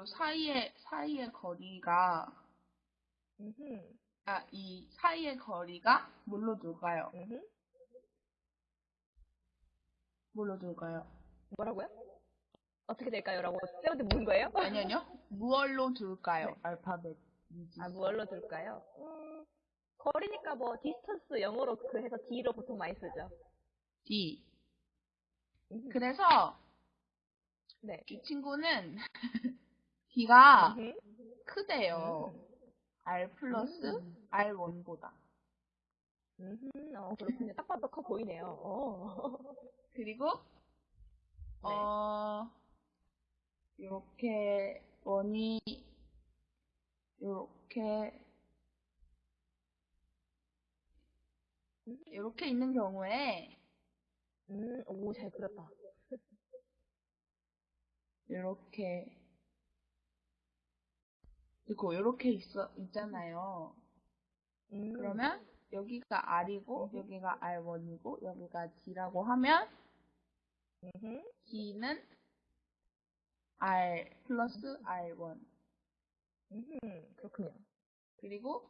요 사이의 사이의 거리가 음흠. 아, 이 사이의 거리가 뭘로 둘까요? 음흠. 뭘로 둘까요? 뭐라고요? 어떻게 될까요? 라고 쌤한테 묻는 거예요? 아니요, 아니요. 무얼로 둘까요? 네. 알파벳. 아, 무얼로 둘까요? 음, 거리니까 뭐, distance 영어로 그 해서 D로 보통 많이 쓰죠. D. 음흠. 그래서 네. 이 친구는 음흠. 크대요. R 플러스 음. R1보다. 음흠. 어, 그렇군요. 딱 봐도 커 보이네요. 어. 그리고 네. 어 이렇게 원이 이렇게 이렇게 있는 경우에 음, 오, 잘 그렸다. 이렇게 그리고 이렇게 있어 있잖아요. 음. 그러면 여기가 R이고 음. 여기가 R1이고 여기가 D라고 하면 음흠. D는 R 플러스 R1 음흠. 그렇군요. 그리고